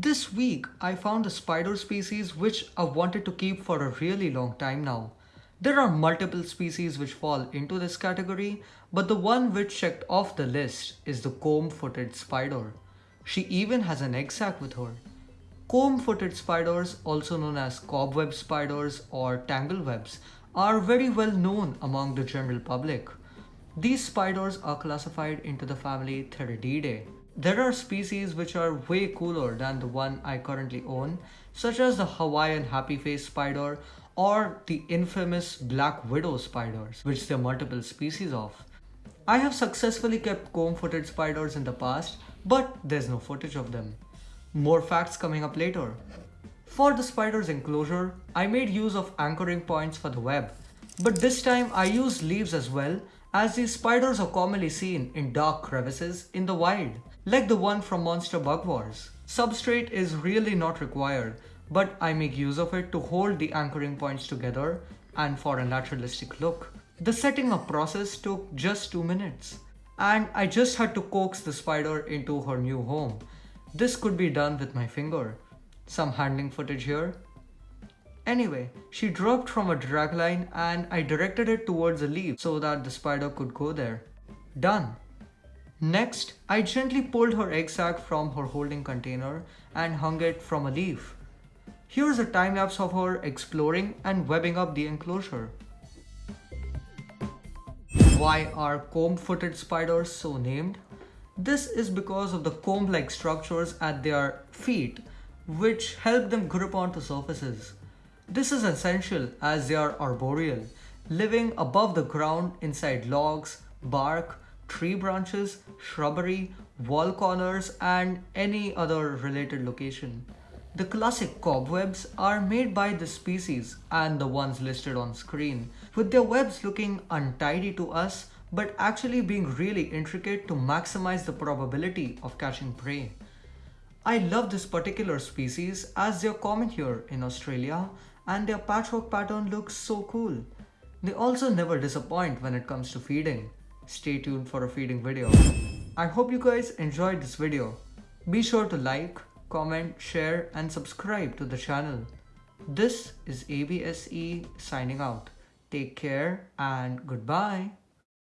This week, I found a spider species which I wanted to keep for a really long time now. There are multiple species which fall into this category, but the one which checked off the list is the comb-footed spider. She even has an egg sac with her. Comb-footed spiders, also known as cobweb spiders or tanglewebs, are very well known among the general public. These spiders are classified into the family Theridiidae. There are species which are way cooler than the one I currently own, such as the Hawaiian happy face spider or the infamous black widow spiders, which there are multiple species of. I have successfully kept comb-footed spiders in the past, but there's no footage of them. More facts coming up later. For the spider's enclosure, I made use of anchoring points for the web, but this time I used leaves as well as these spiders are commonly seen in dark crevices in the wild like the one from Monster Bug Wars. Substrate is really not required, but I make use of it to hold the anchoring points together and for a naturalistic look. The setting up process took just 2 minutes and I just had to coax the spider into her new home. This could be done with my finger. Some handling footage here. Anyway, she dropped from a dragline and I directed it towards a leaf so that the spider could go there. Done. Next, I gently pulled her egg sac from her holding container and hung it from a leaf. Here's a time lapse of her exploring and webbing up the enclosure. Why are comb-footed spiders so named? This is because of the comb-like structures at their feet which help them grip onto surfaces. This is essential as they are arboreal, living above the ground inside logs, bark, tree branches, shrubbery, wall corners and any other related location. The classic cobwebs are made by the species and the ones listed on screen, with their webs looking untidy to us but actually being really intricate to maximize the probability of catching prey. I love this particular species as they're common here in Australia and their patchwork pattern looks so cool. They also never disappoint when it comes to feeding stay tuned for a feeding video. I hope you guys enjoyed this video. Be sure to like, comment, share and subscribe to the channel. This is ABSE signing out. Take care and goodbye.